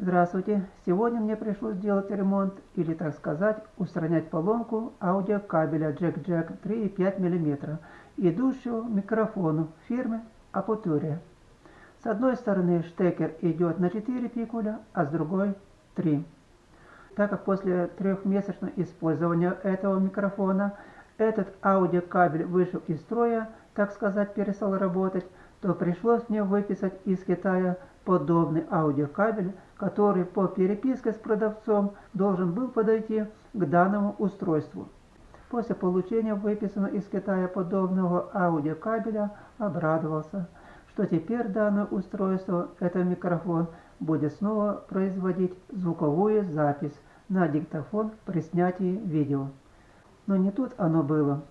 Здравствуйте! Сегодня мне пришлось делать ремонт, или так сказать, устранять поломку аудиокабеля Jack-Jack 3,5 мм, идущего микрофону фирмы Aputure. С одной стороны штекер идет на 4 пикуля, а с другой 3. Так как после трехмесячного использования этого микрофона этот аудиокабель вышел из строя, так сказать, перестал работать, то пришлось мне выписать из Китая подобный аудиокабель, который по переписке с продавцом должен был подойти к данному устройству. После получения выписанного из Китая подобного аудиокабеля обрадовался, что теперь данное устройство, это микрофон, будет снова производить звуковую запись на диктофон при снятии видео. Но не тут оно было.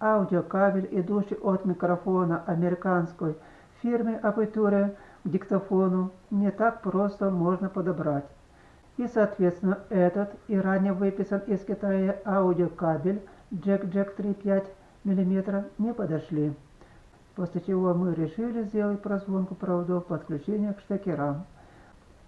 Аудиокабель, идущий от микрофона американской фирмы Aperture диктофону, не так просто можно подобрать. И, соответственно, этот и ранее выписан из Китая аудиокабель Jack Jack 3,5 мм не подошли. После чего мы решили сделать прозвонку проводов подключения к штекерам.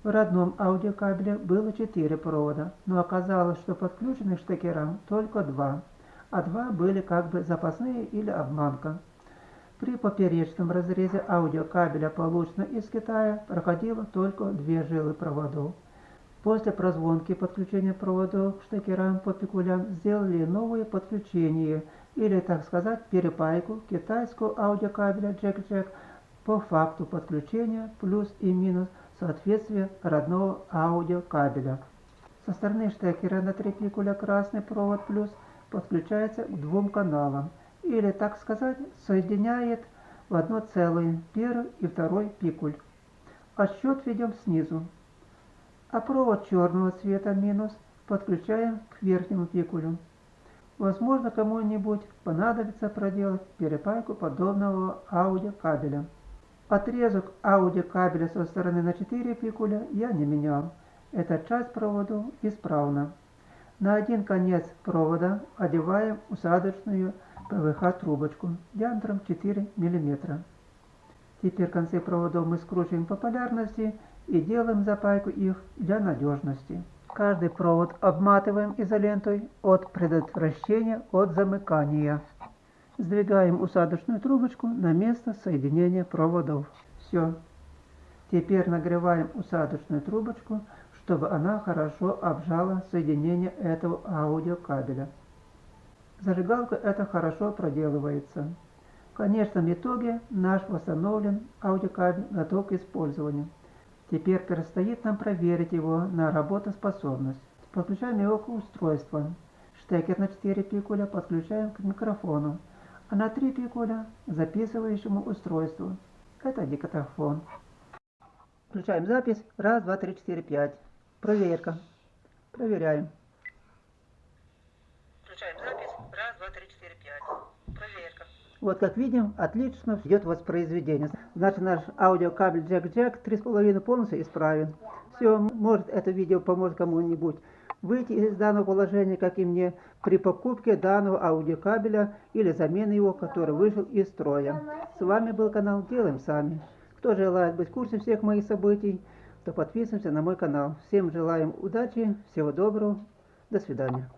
В родном аудиокабеле было 4 провода, но оказалось, что подключены к штекерам только 2 а два были как бы запасные или обманка. При поперечном разрезе аудиокабеля, полученного из Китая, проходило только две жилы проводов. После прозвонки подключения проводов к штекерам по пикулям сделали новое подключение, или, так сказать, перепайку китайского аудиокабеля Jack-Jack по факту подключения плюс и минус соответствия родного аудиокабеля. Со стороны штекера на три пикуля красный провод плюс – подключается к двум каналам, или, так сказать, соединяет в одно целое первый и второй пикуль. Отсчет ведем снизу. А провод черного цвета минус подключаем к верхнему пикулю. Возможно, кому-нибудь понадобится проделать перепайку подобного аудиокабеля. Отрезок аудиокабеля со стороны на 4 пикуля я не менял. Эта часть провода исправна. На один конец провода одеваем усадочную ПВХ-трубочку диаметром 4 мм. Теперь концы проводов мы скручиваем по полярности и делаем запайку их для надежности. Каждый провод обматываем изолентой от предотвращения от замыкания. Сдвигаем усадочную трубочку на место соединения проводов. Все. Теперь нагреваем усадочную трубочку чтобы она хорошо обжала соединение этого аудиокабеля. Зажигалка это хорошо проделывается. В конечном итоге наш восстановлен аудиокабель готов к использованию. Теперь предстоит нам проверить его на работоспособность. Подключаем его к устройству. Штекер на 4 пикуля подключаем к микрофону, а на 3 пикуля к записывающему устройству. Это диктофон. Включаем запись. Раз, два, три, четыре, пять. Проверка. Проверяем. 2, 3, 4, 5. Проверка. Вот как видим, отлично идет воспроизведение. Значит, наш аудиокабель Jack-Jack 3,5 полностью исправен. Все, может это видео поможет кому-нибудь выйти из данного положения, как и мне, при покупке данного аудиокабеля или замены его, который вышел из строя. С вами был канал Делаем Сами. Кто желает быть в курсе всех моих событий, то подписываемся на мой канал. Всем желаем удачи, всего доброго, до свидания.